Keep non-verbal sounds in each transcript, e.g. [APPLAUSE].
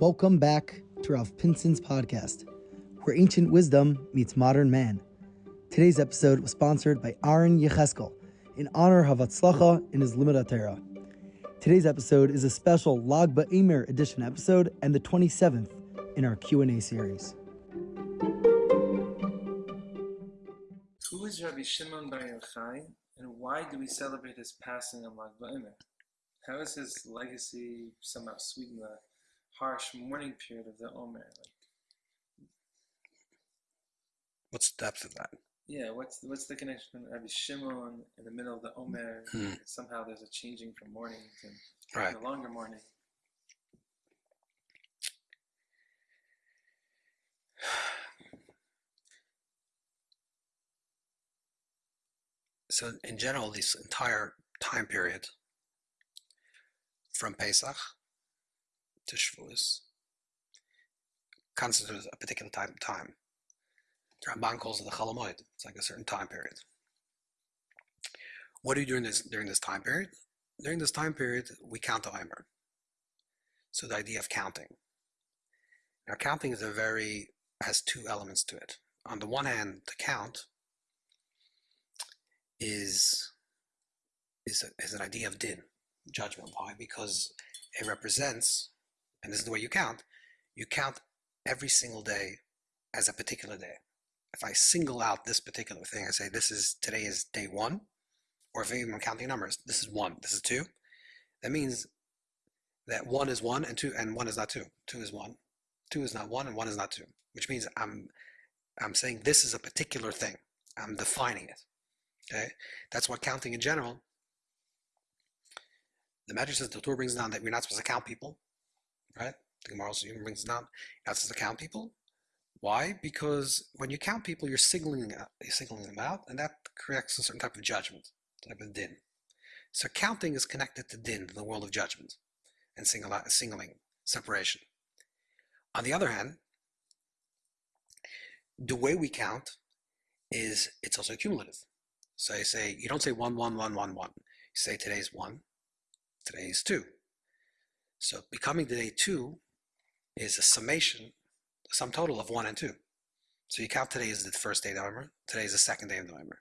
Welcome back to Rav Pinson's podcast, where ancient wisdom meets modern man. Today's episode was sponsored by Aaron Yecheskel in honor of Hatzlacha in his Limud Torah. Today's episode is a special Lag BaOmer edition episode and the 27th in our Q&A series. Who is Rabbi Shimon Bar Yochai, and why do we celebrate his passing on Lag BaOmer? How is his legacy somehow sweetened the harsh mourning period of the Omer? Like, What's the depth of that? yeah, what's what's the connection between Rabbi Shimon in the middle of the Omer? Hmm. Somehow there's a changing from mourning to Right. the longer mourning. [SIGHS] So in general, this entire time period from Pesach to Shavuos constitutes a particular time. time. The Ramban calls it the Chol HaMoed. It's like a certain time period. What do you do during this during this time period? During this time period, we count the Omer. So the idea of counting. Now, counting is a very has two elements to it. On the one hand, the count is is, a, is an idea of din, judgment. Why? Because it represents, and this is the way you count, you count every single day as a particular day. If I single out this particular thing, I say this is today is day one, or if I'm counting numbers, this is one, this is two, that means that one is one and two and one is not two. Two is one. Two is not one and one is not two. Which means I'm I'm saying this is a particular thing. I'm defining it. Okay, that's what counting in general. The Medrash says the Torah brings down that we're not supposed to count people, right? The Gemara also even brings down you're not supposed to count people. Why? Because when you count people, you're signaling out, you're signaling them out, and that corrects a certain type of judgment, type of din. So counting is connected to din, the world of judgment, and single out, singling, separation. On the other hand, the way we count is it's also cumulative. So you say you don't say one, one, one, one, one. You say today's one, today's two. So becoming today two is a summation, the sum total of one and two. So you count today as the first day of November, today is the second day of November.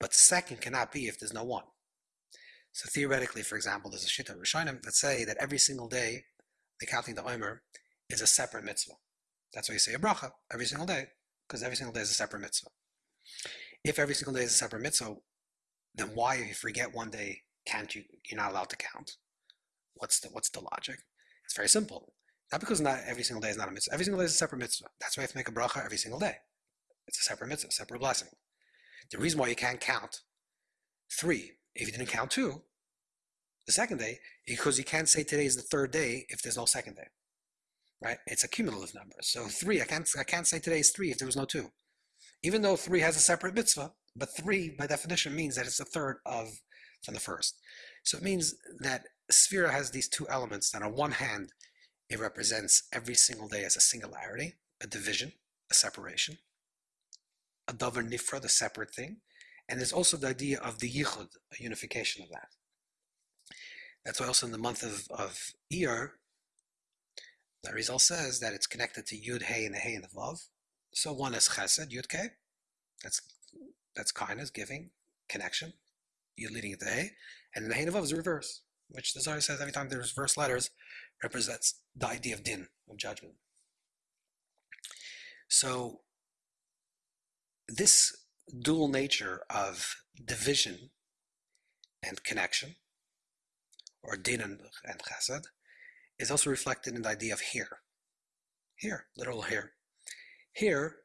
But second cannot be if there's no one. So theoretically, for example, there's a shita Rishonim that say that every single day, the counting the Omer is a separate mitzvah. That's why you say a bracha every single day, because every single day is a separate mitzvah. If every single day is a separate mitzvah, then why, if you forget one day, can't you? You're not allowed to count. What's the what's the logic? It's very simple. Not because not every single day is not a mitzvah. Every single day is a separate mitzvah. That's why you have to make a bracha every single day. It's a separate mitzvah, a separate blessing. The reason why you can't count three if you didn't count two, the second day, because you can't say today is the third day if there's no second day. Right? It's a cumulative number. So three, I can't I can't say today is three if there was no two. Even though three has a separate mitzvah, but three by definition means that it's a third of from the first. So it means that Sphira has these two elements that on one hand it represents every single day as a singularity, a division, a separation, a davar nifra, the separate thing, and there's also the idea of the yichud, a unification of that. That's why also in the month of, of Iyar, the result says that it's connected to Yud Hey and the Hey and the Vav. So one is Chesed, Yud K, that's that's kindness, giving, connection. Yud leading it to Hey, and the Hey and the Vav is the reverse, which the Zohar says every time there's reverse letters represents the idea of din, of judgment. So this dual nature of division and connection, or din and, and chesed, is also reflected in the idea of here. Here, literal here. Here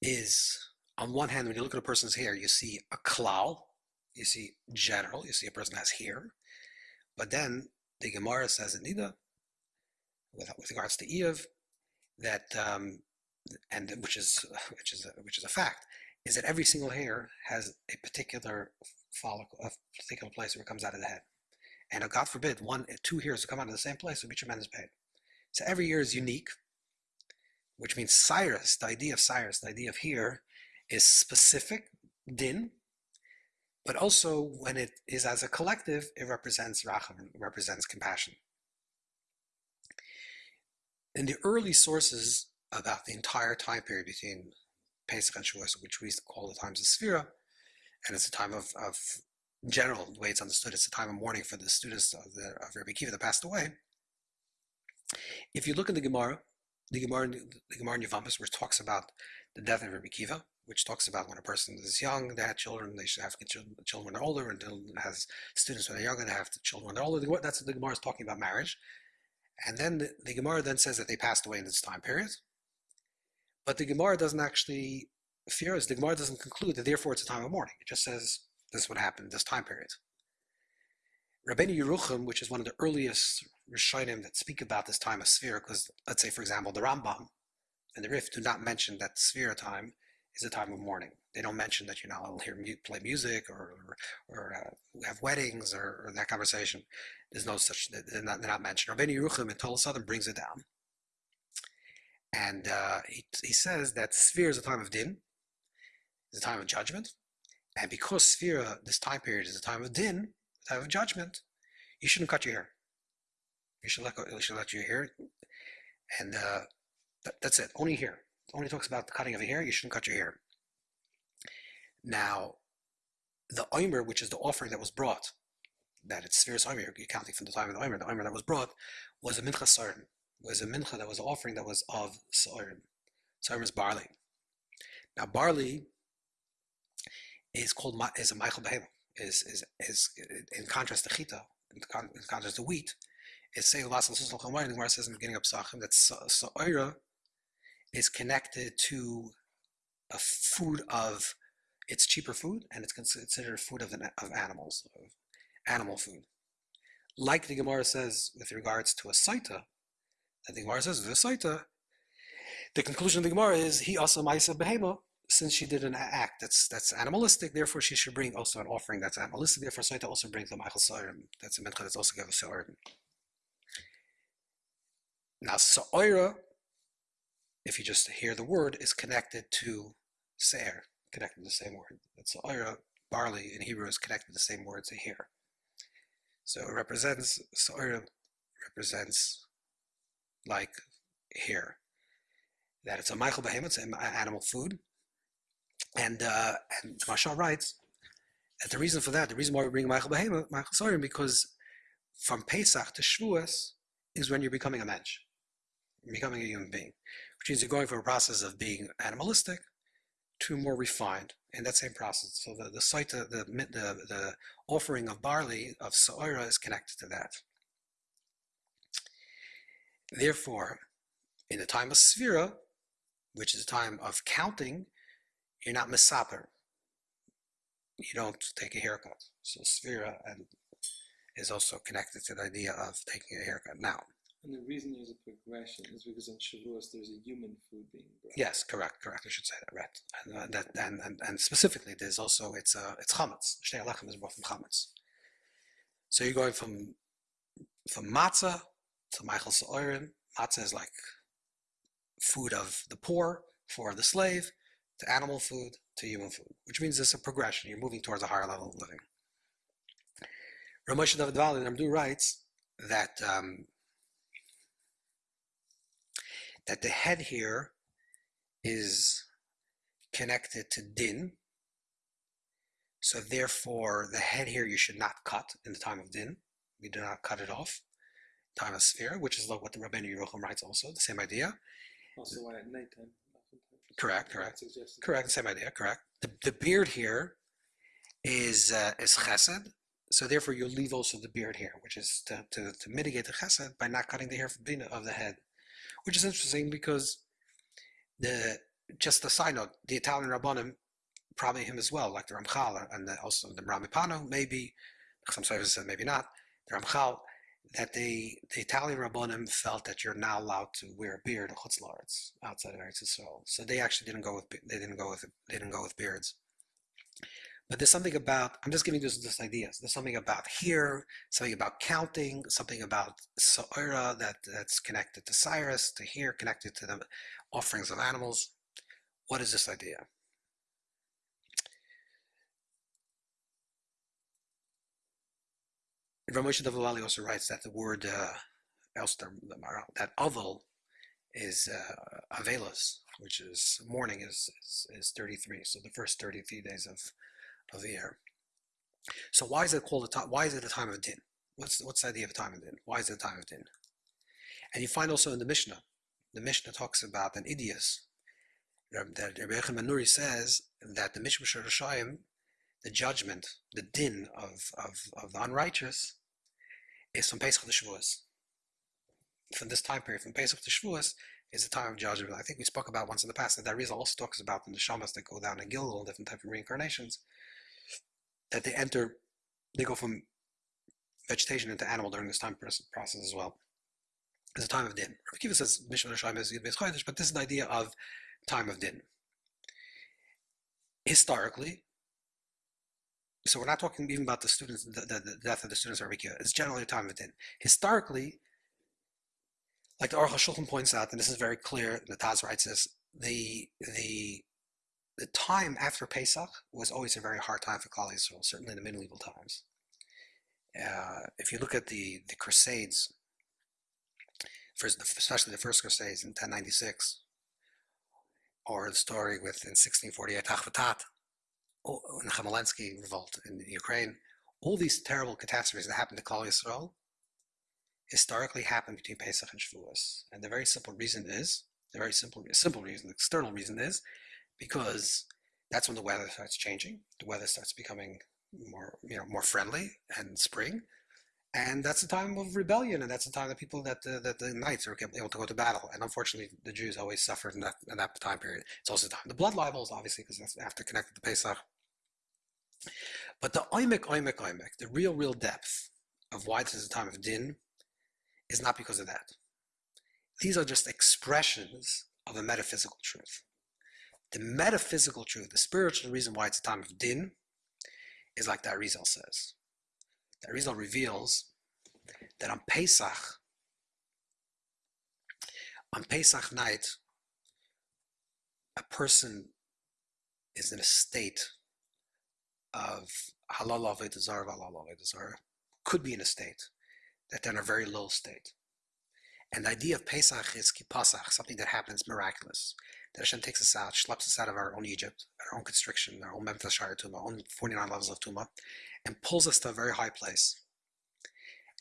is, on one hand, when you look at a person's hair, you see a klal, you see general, you see a person has hair, but then the Gemara says in Nida, with, with regards to Eve, that um, and which is [LAUGHS] which is a, which is a fact, is that every single hair has a particular follicle, a particular place where it comes out of the head, and uh, God forbid one two hairs to come out of the same place would be tremendous pain. So every year is unique, which means Cyrus, the idea of Cyrus, the idea of here, is specific din, but also when it is as a collective, it represents represents compassion. in the early sources about the entire time period between Pesach and Shavuos, which we call the times of Sphira, and it's a time of, of general, the way it's understood, it's a time of mourning for the students of, the, of Rabbi Akiva that passed away. If you look in the Gemara, the Gemara, the Gemara in Yevamos, which talks about the death of Rabbi Akiva, which talks about when a person is young, they had children, they should have children when they're older, and has students when they're younger, they have children when they're older. That's what the Gemara is talking about marriage. And then the, the Gemara then says that they passed away in this time period. But the Gemara doesn't actually fear us. The Gemara doesn't conclude that therefore it's a time of mourning. It just says this is what happened in this time period. Rabbeinu Yerucham, which is one of the earliest Rishonim that speak about this time of sphere, because let's say, for example, the Rambam and the Rif do not mention that sphere time is a time of mourning. They don't mention that you know I'll hear mu- play music or or, or uh, have weddings or, or, that conversation. There's no such. They're not, they're not mentioned. Rabbeinu Yerucham in Tola Southern brings it down, and uh, he he says that sphere is a time of din, is a time of judgment, and because sphere this time period is a time of din, time of judgment, you shouldn't cut your hair. You should let go, you should let your hair, and uh, that, that's it. Only here. Only talks about the cutting of the hair. You shouldn't cut your hair. Now, the omer, which is the offering that was brought, that it's spheres omer, you're counting from the time of the omer, the omer that was brought was a mincha sarim, was a mincha that was an offering that was of sarim. Sarim is barley. Now, barley is called is a Michael Behema, is, is, is in contrast to chita, in, contrast to wheat, it's saying the Gemara says in the beginning of Psachim that Sa'ira is connected to a food of it's cheaper food and it's considered food of, of animals, of animal food. Like the Gemara says with regards to a saita, the Gemara says with a saita, the conclusion of the Gemara is he also ma'isa behema, since she did an act that's that's animalistic, therefore she should bring also an offering that's animalistic. Therefore, saita also brings the Michael Sarim. That's a mincha that's also given Sarim. Now, Sa'ira, if you just hear the word, is connected to Se'er, connected to the same word. That Sa'ira, barley in Hebrew, is connected to the same word to hear. So it represents, Sa'ira represents like here, that it's a Michael Behemoth, it's an animal food. And, uh, and Mashal writes that the reason for that, the reason why we bring Michael Behemoth, Michael Sa'ira, because from Pesach to Shavuos is when you're becoming a mensch becoming a human being, which means you're going from a process of being animalistic to more refined in that same process. So the the the the, the, offering of barley of Sa'ira is connected to that. Therefore, in the time of Sphira, which is a time of counting, you're not misaper. You don't take a haircut. So Sphira and is also connected to the idea of taking a haircut. Now, and the reason there's a progression is because in Shavuos there's a human food being brought. Yes, correct, correct. I should say that right. And uh, that and, and and specifically, there's also it's uh it's chametz. Shtei HaLechem is brought from chametz. So you're going from from matzah to Michael Sa'orin. Matzah is like food of the poor for the slave to animal food to human food, which means it's a progression. You're moving towards a higher level of living. Ramesh David Vali Namdu writes that um, that the head here is connected to din. So therefore, the head here you should not cut in the time of din. We do not cut it off. Time of sphere, which is like what the Rabbeinu Yerucham writes also, the same idea. Also why at nighttime. Correct, correct. Correct, same idea, correct. The, the beard here is uh, is chesed, so therefore you leave also the beard here, which is to, to, to mitigate the chesed by not cutting the hair of the head which is interesting because the just a side note, the Italian Rabbanim, probably him as well, like the Ramchal and the, also the Rema MiPano, maybe, some services said maybe not, the Ramchal, that they, the Italian Rabbanim felt that you're not allowed to wear a beard in Chutz LaAretz outside of Eretz Yisrael. So they actually didn't go with, they didn't go with, they didn't go with beards. But there's something about, I'm just giving you this, this ideas. There's something about here, something about counting, something about Sa'ira that, that's connected to Cyrus, to here, connected to the offerings of animals. What is this idea? Ramosha Davali also writes that the word uh, that oval is uh, which is morning is, is, is 33. So the first 33 days of, of the year. So why is it called a time? Why is it a time of din? What's what's the idea of time of din? Why is it a time of din? And you find also in the Mishnah, the Mishnah talks about an idios. That Rabbi Yochanan ben Nuri says that the Mishmah Shirashayim, the judgment, the din of, of, of the unrighteous, is from Pesach to Shavuos. From this time period, from Pesach to Shavuos, is the time of judgment. I think we spoke about once in the past that that reason also talks about the neshamas that go down in Gilgal, different type of reincarnations, that they enter, they go from vegetation into animal during this time process as well. It's a time of din. Rav Kiva says Mishmar Hashem is Chodesh, but this is the idea of time of din. Historically, so we're not talking even about the students, the, the, the death of the students of Rabbi Akiva. It's generally a time of din. Historically, like the Aruch HaShulchan points out, and this is very clear, the Taz writes this, the, the, the time after Pesach was always a very hard time for Klal Yisrael, certainly in the medieval times. Uh, if you look at the, the Crusades, first, especially the first Crusades in 1096, or the story with in 1648 Achvatat, the Chmielnicki revolt in Ukraine, all these terrible catastrophes that happened to Klal Yisrael historically happened between Pesach and Shavuos. And the very simple reason is, the very simple, simple reason, the external reason is, because that's when the weather starts changing. The weather starts becoming more, you know, more friendly and spring. And that's the time of rebellion, and that's the time that people that the, that the knights are able to go to battle. And unfortunately, the Jews always suffered in that, in that time period. It's also the time the blood libels, obviously, because that's after connected to Pesach. But the oimek, oimek, oimek, the real, real depth of why this is a time of din, is not because of that. These are just expressions of a metaphysical truth. The metaphysical truth, the spiritual reason why it's a time of din, is like that Arizal says. That Arizal reveals that on Pesach, on Pesach night, a person is in a state of halal avedazar, halal avedazar, could be in a state that they're in a very low state. And the idea of Pesach is kipasach, something that happens miraculous. That Hashem takes us out, schleps us out of our own Egypt, our own constriction, our own Memphis Shire Tuma, our own 49 levels of Tuma, and pulls us to a very high place.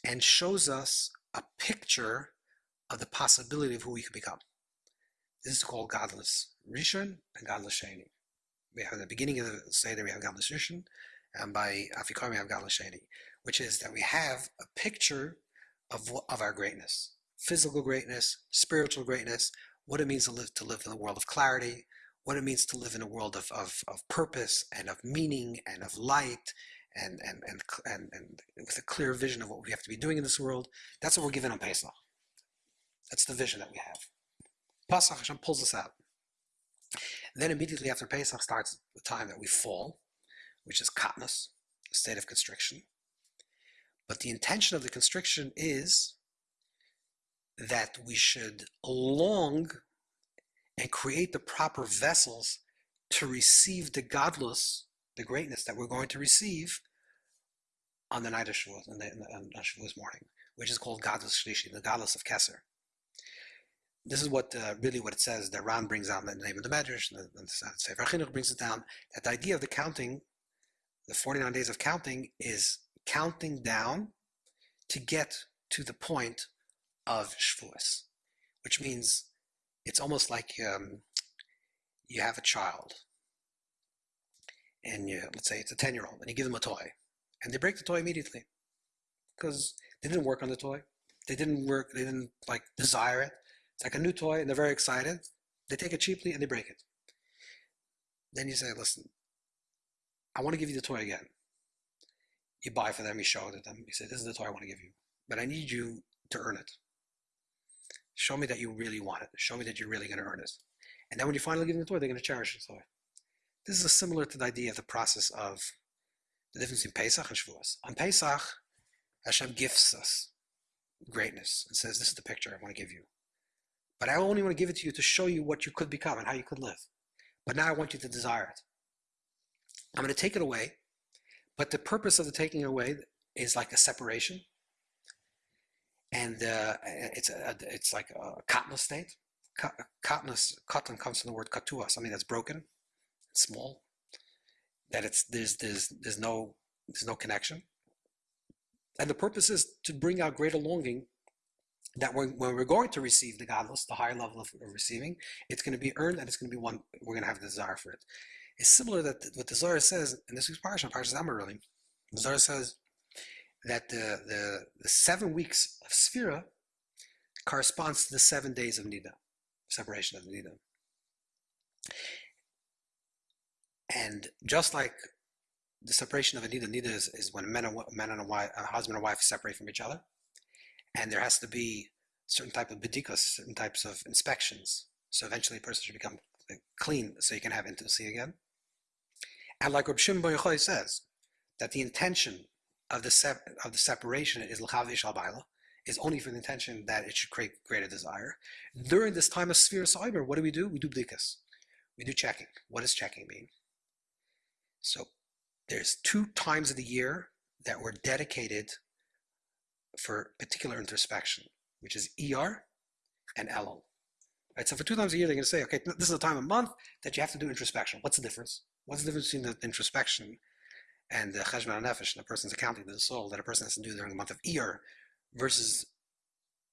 And shows us a picture of the possibility of who we could become. This is called Gadlus Rishon and Gadlus Sheni. We have the beginning of the Seder, we have Gadlus Rishon, and by Afikoim we have Gadlus Sheni, which is that we have a picture of, of our greatness physical greatness, spiritual greatness, what it means to live to live in a world of clarity, what it means to live in a world of, of, of purpose and of meaning and of light and, and, and, and, and with a clear vision of what we have to be doing in this world. That's what we're given on Pesach. That's the vision that we have. Pesach Hashem pulls us out. Then immediately after Pesach starts the time that we fall, which is katnus, a state of constriction. But the intention of the constriction is that we should long and create the proper vessels to receive the gadlus, the greatness that we're going to receive on the night of Shavuot, on, the, on Shavuot's morning, which is called gadlus Shlishi, the gadlus of Kesser. This is what uh, really what it says. The Ran brings down the name of the Medrash, and the, the Sefer Chinuch brings it down. That the idea of the counting, the 49 days of counting, is counting down to get to the point of Shavuos, which means it's almost like um, you have a child, and you, let's say it's a 10 year old, and you give them a toy, and they break the toy immediately because they didn't work on the toy. They didn't work, they didn't like desire it. It's like a new toy, and they're very excited. They take it cheaply and they break it. Then you say, listen, I want to give you the toy again. You buy for them, you show it to them, you say, this is the toy I want to give you, but I need you to earn it. Show me that you really want it. Show me that you're really going to earn it. And then when you finally give them the toy, they're going to cherish the toy. This is similar to the idea of the process of the difference between Pesach and Shavuos. On Pesach, Hashem gifts us greatness and says, This is the picture I want to give you. But I only want to give it to you to show you what you could become and how you could live. But now I want you to desire it. I'm going to take it away, but the purpose of the taking away is like a separation and uh, it's a, it's like a cotton state, katnus, katan comes from the word katua, something that's broken, small, that it's there's there's there's no there's no connection. And the purpose is to bring out greater longing that when, when we're going to receive the gadlus, the higher level of, receiving, it's going to be earned and it's going to be one, we're going to have the desire for it. It's similar that what the Zohar says, and this is Parsha, Parsha Zamar really, the Zohar says that the, the, the seven weeks of Sphira corresponds to the seven days of Nida, separation of Nida. And just like the separation of a Nida, Nida is, is when men and, men and a, wife, a husband and wife separate from each other and there has to be certain type of bedikas, certain types of inspections. So eventually a person should become uh, clean so you can have intimacy again. And like Bar Yochai says, that the intention of the sep- of the separation is l'chavish al is only for the intention that it should create greater desire. During this time of sphere cyber, what do we do? We do bdikas. We do checking. What does checking mean? So there's two times of the year that were dedicated for particular introspection, which is ER and Elul. Right, so for two times a year, they're going to say, okay, this is the time of month that you have to do introspection. What's the difference? What's the difference between the introspection and the cheshbon nefesh, a person's accounting to the soul that a person has to do during the month of ER versus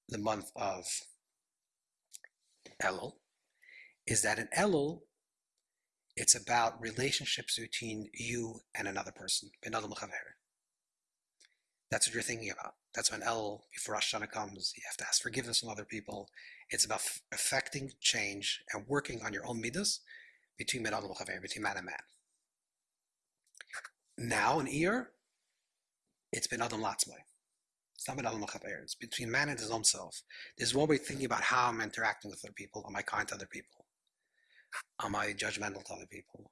the month of Elul? Is that in Elul, it's about relationships between you and another person, That's what you're thinking about. That's when El, before Rosh Hashanah comes, you have to ask forgiveness from other people. It's about affecting change and working on your own midas between between man and man. Now in Iyar, it's been Adam Latzmai. It's not been Adam It's between man and his own self. There's one way thinking about how I'm interacting with other people. Am I kind to other people? Am I judgmental to other people?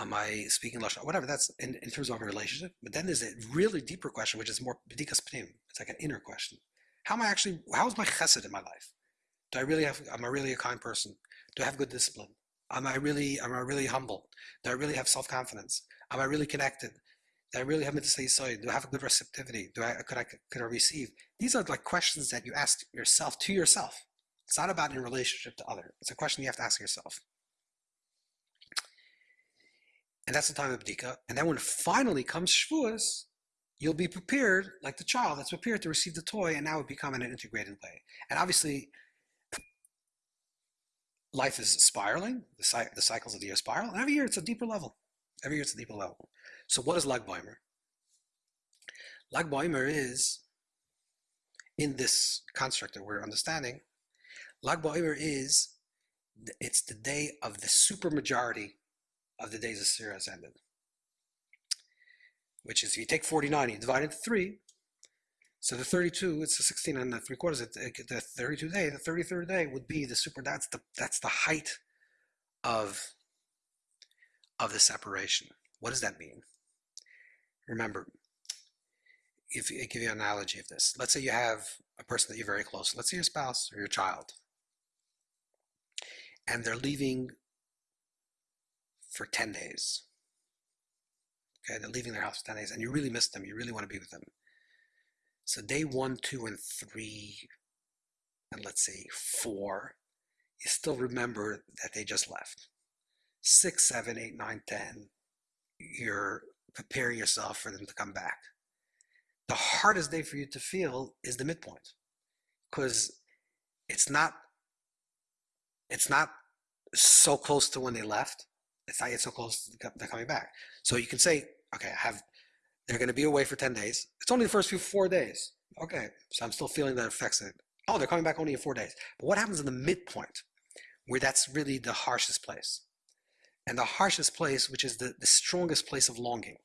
am I speaking Lashon? Whatever, that's in, in terms of a relationship. But then there's a really deeper question, which is more B'dikas Pnim. It's like an inner question. How am I actually, how is my chesed in my life? Do I really have, am I really a kind person? Do I have good discipline? Am I really, am I really humble? Do I really have self-confidence? Am I really connected? Do I really have mitzvah sorry? Do I have a good receptivity? Do I, could I, could I receive? These are like questions that you ask yourself to yourself. It's not about in relationship to other. It's a question you have to ask yourself. And that's the time of Bdika. And then when finally comes Shavuos, you'll be prepared, like the child that's prepared to receive the toy, and now it become in an integrated way. And obviously, life is spiraling, the, the cycles of the year spiral, and every year it's a deeper level. Every year it's a deeper level. So what is Lag Baimer? Lag Baimer is, in this construct that we're understanding, Lag Baimer is, it's the day of the supermajority of the days of Sirah has ended. Which is, if you take 49, you divide it into 3, so the 32, it's the 16 and the 3 quarters, the 32 day, the 33rd day would be the super, that's the, that's the height of, of the separation. What does that mean? Remember, if I give you an analogy of this, let's say you have a person that you're very close, let's say your spouse or your child, and they're leaving for 10 days. Okay, they're leaving their house for 10 days and you really miss them. You really want to be with them. So day one, two, and three, and let's say four, you still remember that they just left. Six, seven, eight, nine, ten, you're preparing yourself for them to come back. The hardest day for you to feel is the midpoint because it's not it's not so close to when they left it's not yet so close to coming back. So you can say, okay, I have they're going to be away for 10 days. It's only the first few four days. Okay, so I'm still feeling that affects it. Oh, they're coming back only in four days. But what happens in the midpoint, where that's really the harshest place? And the harshest place, which is the, the strongest place of longing.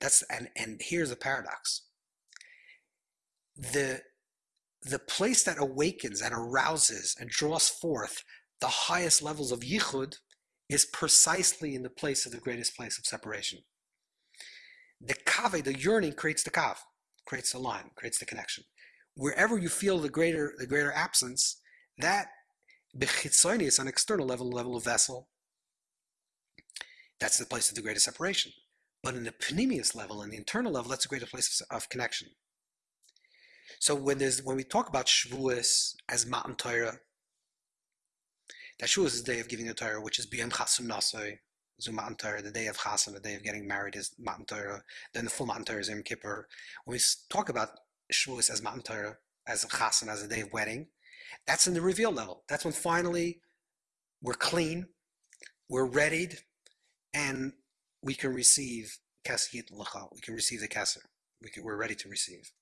That's and and here's the paradox. The the place that awakens and arouses and draws forth the highest levels of yichud is precisely in the place of the greatest place of separation. The kave, the yearning, creates the kav, creates the line, creates the connection. Wherever you feel the greater the greater absence, that bechitzoni is an external level, level of vessel. That's the place of the greatest separation. But in the panemius level, in the internal level, that's the greatest place of, of connection. So when there's when we talk about Shavuos as Matan Torah, That Shavuos is the day of giving the Torah, which is Biyam Chasun Nasai, Zu Matan Torah, the day of Chasan, the day of getting married is Matan Torah. Then the full Matan Torah is Yom Kippur. When we talk about Shavuos as Matan Torah, as a Chasan, as a day of wedding, that's in the reveal level. That's when finally we're clean, we're readied, and we can receive Kasiyat Lacha. We can receive the Kasser. We can, we're ready to receive.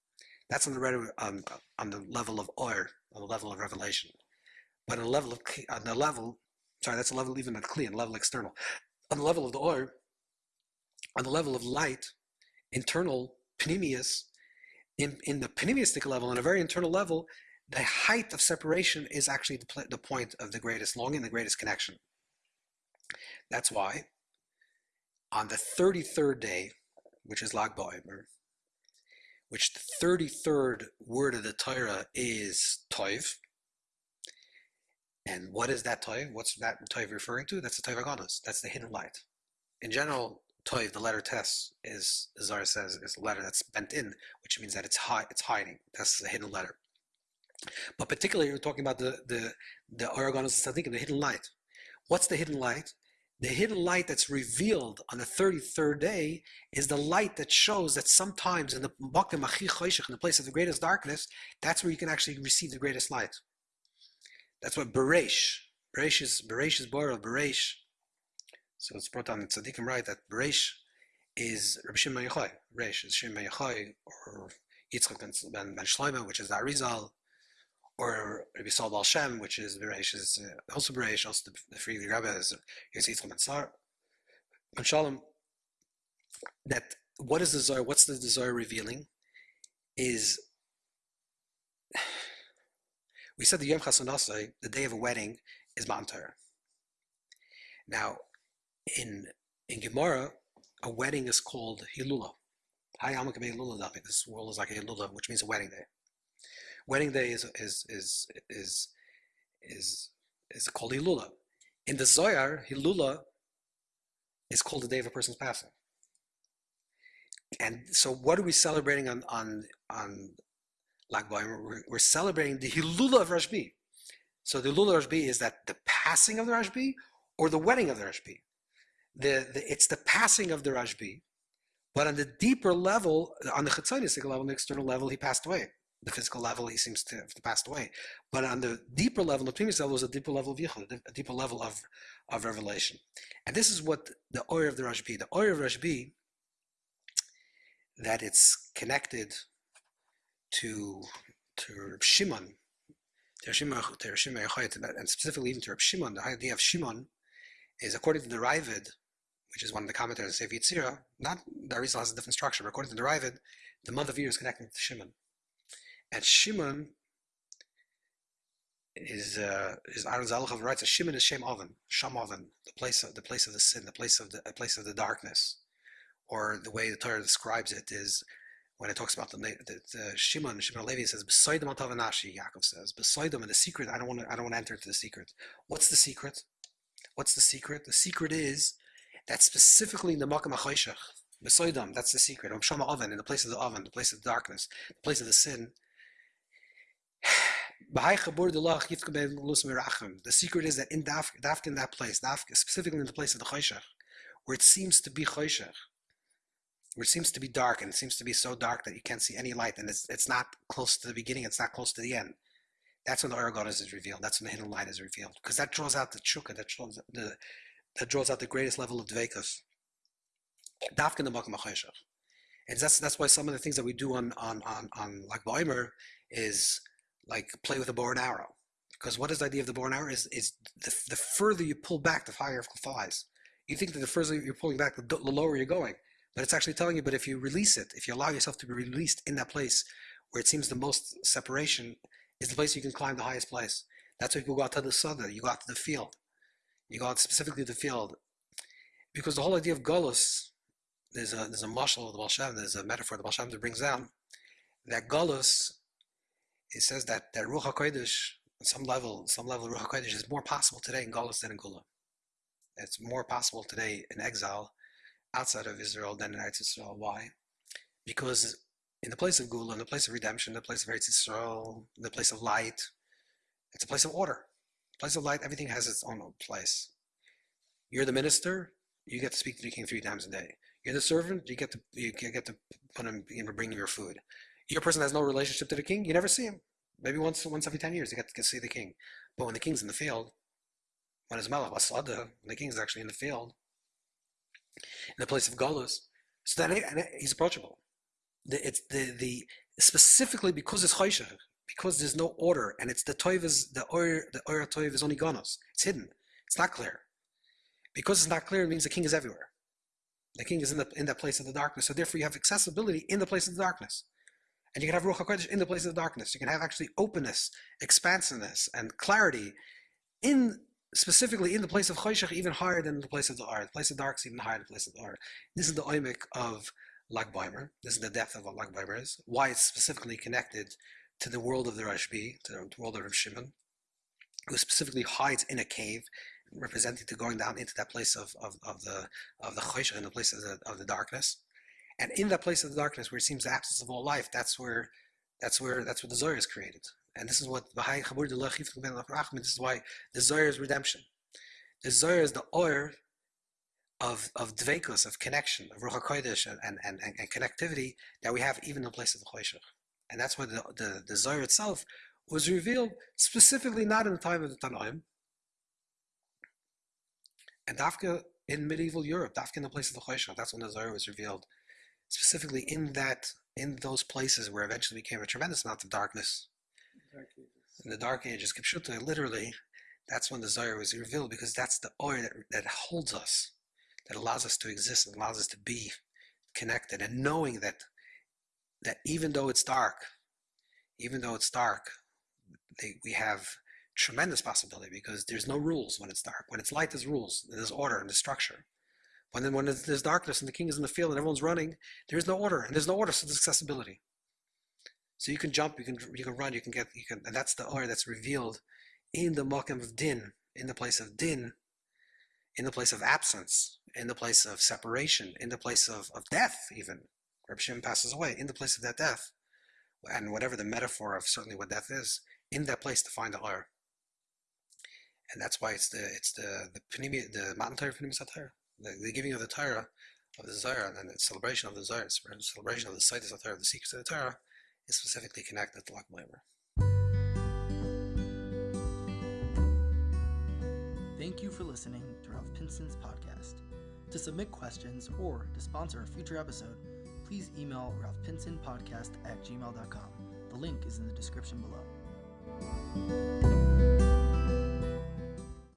That's on the on, um, on the level of oil, on the level of revelation. But on the level of on the level, sorry, that's a level even Kli, on level external. On the level of the oil, on the level of light, internal, panemius, in, in the panemiustic level, on a very internal level, the height of separation is actually the, the point of the greatest longing, the greatest connection. That's why on the 33rd day, which is Lag BaOmer, which the 33rd word of the Torah is Toiv. And what is that Toiv? What's that Toiv referring to? That's the Toiv Agonos. That's the hidden light. In general, Toiv, the letter Tes, is, as Zara says, is a letter that's bent in, which means that it's hi- it's hiding. That's the hidden letter. But particularly, we're talking about the the the Or HaGanuz Tzaddikim, the hidden light. What's the hidden light? The hidden light that's revealed on the 33rd day is the light that shows that sometimes in the Bakim Achi Choshech, in the place of the greatest darkness, that's where you can actually receive the greatest light. That's what Beresh, Beresh is Beresh is borrowed Beresh. So it's brought down in Tzaddikim right that Beresh is Rabbi Shimon Yochai. Beresh is Shimon Yochai or Yitzchak ben, ben, ben Shlomo, which is the Arizal, or Rabbi Saul Baal Shem, which is Beresh, is uh, also Beresh, also the, the Free Rabbi is Yitzchak ben Sar. Ben Shalom, that what is the Zohar, what's the Zohar revealing is [SIGHS] we said the Yom Chasanasai, the day of a wedding, is Torah. Now, in in Gemara, a wedding is called Hilula. Hi, I'm Hilula This world is like a Hilula, which means a wedding day. Wedding day is is is is is is called Hilula. In the Zohar, Hilula is called the day of a person's passing. And so, what are we celebrating on on on Lag BaOmer? We're, we're celebrating the Hilula of Rashbi. So the Hilula of Rashbi is that the passing of the Rashbi or the wedding of the Rashbi. The, the it's the passing of the Rashbi, but on the deeper level, on the Chetzonistic level, on the external level, he passed away. The physical level, he seems to have passed away. But on the deeper level, the previous level was a deeper level of Yichud, a deeper level of, of revelation. And this is what the oil of the Rashbi, the oil of Rashbi, that it's connected to to Reb Shimon, to Reb Shimon, to Reb Shimon and specifically even to Reb Shimon, the idea of Shimon is according to the Raavad, which is one of the commentators of Yitzira, not the Arizal has a different structure, but according to the Raavad, the month of year is connected to Shimon. And Shimon is uh, is Aaron writes that Shimon is Shem Oven, Sham Oven, the place of the place of the sin, the place of the a place of the darkness, or the way the Torah describes it is when it talks about the, the, the Shimon, Shimon Levi says, "Besoidem atavanashi." Yaakov says, "Besoidem," and the secret. I don't want to. I don't want to enter into the secret. What's the secret? What's the secret? The secret is that specifically in the Makam HaChoshech, Besoidem, that's the secret. Shama Oven, in the place of the oven, the place of the darkness, the place of the sin. The secret is that in Daf, Dafka in that place, Dafka, specifically in the place of the Choshech, where it seems to be Choshech, where it seems to be dark and it seems to be so dark that you can't see any light and it's, it's not close to the beginning, it's not close to the end. That's when the Or HaGanuz is revealed. That's when the hidden light is revealed. Because that draws out the chukka, that draws the that draws out the greatest level of dvekas. Dafka in the Makam. And that's that's why some of the things that we do on on on, on Lag BaOmer is like play with a bow and arrow. Because what is the idea of the bow and arrow is is the, the further you pull back, the higher flies. You think that the further you're pulling back, the, lower you're going. But it's actually telling you, but if you release it, if you allow yourself to be released in that place where it seems the most separation, is the place you can climb the highest place. That's why you go out to the southern, you go out to the field. You go out specifically to the field. Because the whole idea of Golos, there's a there's a marshal of the Baal Shem, there's a metaphor the Baal Shem that brings down, that Golos, it says that, that Ruach HaKodesh, on some level, some level Ruach HaKodesh is more possible today in Golos than in Geula. It's more possible today in exile outside of Israel than in Eretz Israel. Why? Because in the place of Geula, in the place of redemption, the place of Eretz Israel, the place of light, it's a place of order. Place of light, everything has its own place. You're the minister, you get to speak to the king three times a day. You're the servant, you get to you get to put him, bring your food. Your person has no relationship to the king, you never see him. Maybe once once every ten years you get to see the king. But when the king's in the field, when his malach wasada, when the king's actually in the field, in the place of Golos, so then he's approachable. The, it's the the specifically because it's choshech, because there's no order, and it's the toiv is the or the or toiv is only ganos. It's hidden. It's not clear. Because it's not clear, it means the king is everywhere. The king is in the in that place of the darkness. So therefore, you have accessibility in the place of the darkness, and you can have ruach hakodesh in the place of the darkness. You can have actually openness, expansiveness, and clarity in specifically in the place of choshech, even higher than the place of the art. The place of dark is even higher than the place of the art. This is the oimik of Lag Baimer. This is the depth of what Lag Baimer is. Why it's specifically connected to the world of the Rashbi, to the world of Rav Shimon, who specifically hides in a cave, representing to going down into that place of, of, of the of the chosh in the place of the, of the darkness. And in that place of the darkness where it seems the absence of all life, that's where that's where that's where the Zohar is created. And this is what Baha'i Khabur this is why the Zohar is redemption. The Zohar is the oil of of dveikus, of connection, of Ruach HaKodesh and, and, and, and connectivity that we have even in the place of the Choshech. And that's why the, the, the Zohar itself was revealed specifically not in the time of the Tanoim, and Dafka in medieval Europe, Dafka in the place of the Choshech, that's when the Zohar was revealed, specifically in that in those places where eventually became a tremendous amount of darkness. In the Dark Ages, Kipshuta, literally, that's when the Zohar was revealed because that's the oil that, that holds us, that allows us to exist and allows us to be connected and knowing that that even though it's dark, even though it's dark, they, we have tremendous possibility because there's no rules when it's dark. When it's light, there's rules, there's order and there's structure. When then when there's darkness and the king is in the field and everyone's running, there's no order, and there's no order, so there's accessibility. So you can jump, you can you can run, you can get, you can, and that's the order that's revealed in the makam of din, in the place of din, in the place of absence, in the place of separation, in the place of, of death, even. Reb Shim passes away in the place of that death, and whatever the metaphor of certainly what death is, in that place to find the or. And that's why it's the it's the the Panimi, the Matan Satira, the, the giving of the Torah of the Zohar and the celebration of the Zohar, the celebration of the Saitis of the Tyra, the secrets of the Torah, is specifically connected to Lag Baimer. Thank you for listening to Rav Pinson's podcast. To submit questions or to sponsor a future episode, please email ralphpinsonpodcast at gmail.com. The link is in the description below.